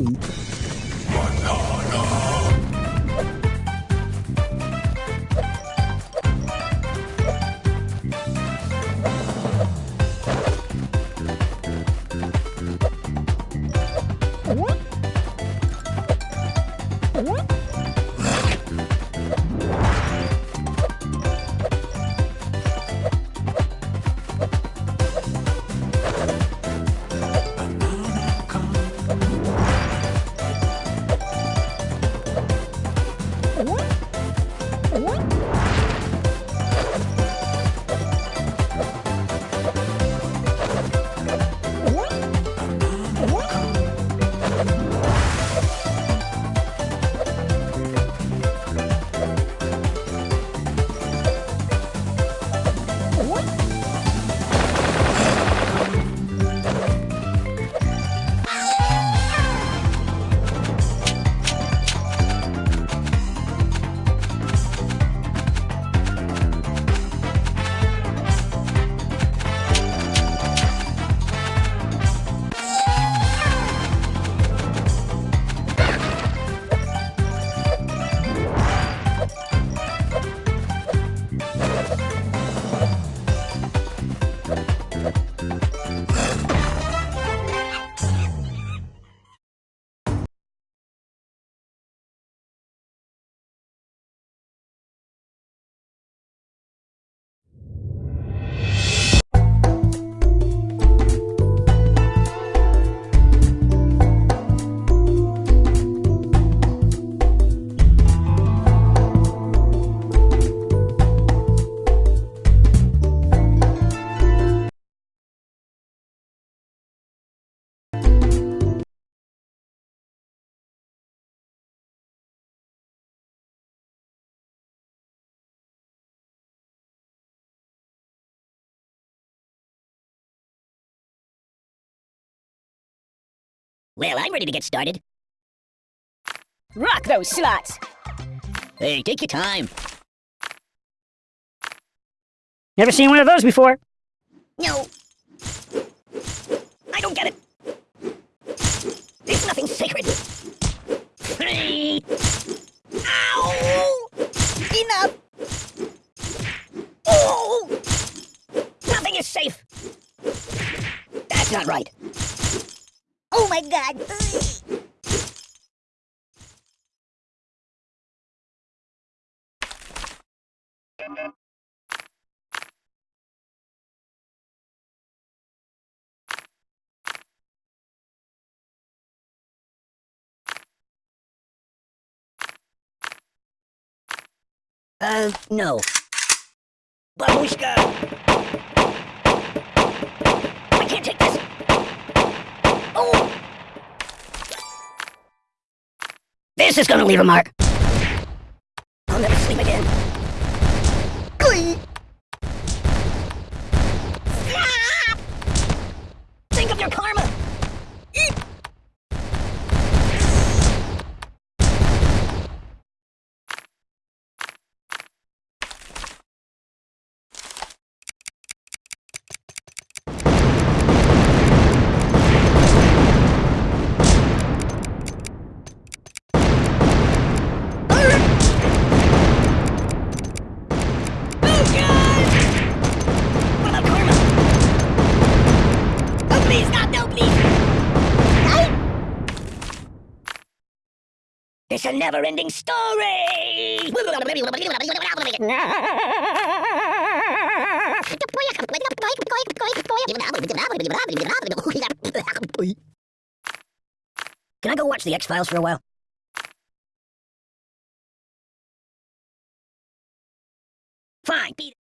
Cool. Well, I'm ready to get started. Rock those slots! Hey, take your time. Never seen one of those before. No. I don't get it. There's nothing sacred. Hey. Ow! Enough! Oh! Nothing is safe. That's not right. My god! Uh, no. Babushka! I can't take this! Oh! This is gonna leave a mark! It's a never-ending story! Can I go watch the X-Files for a while? Fine, beat.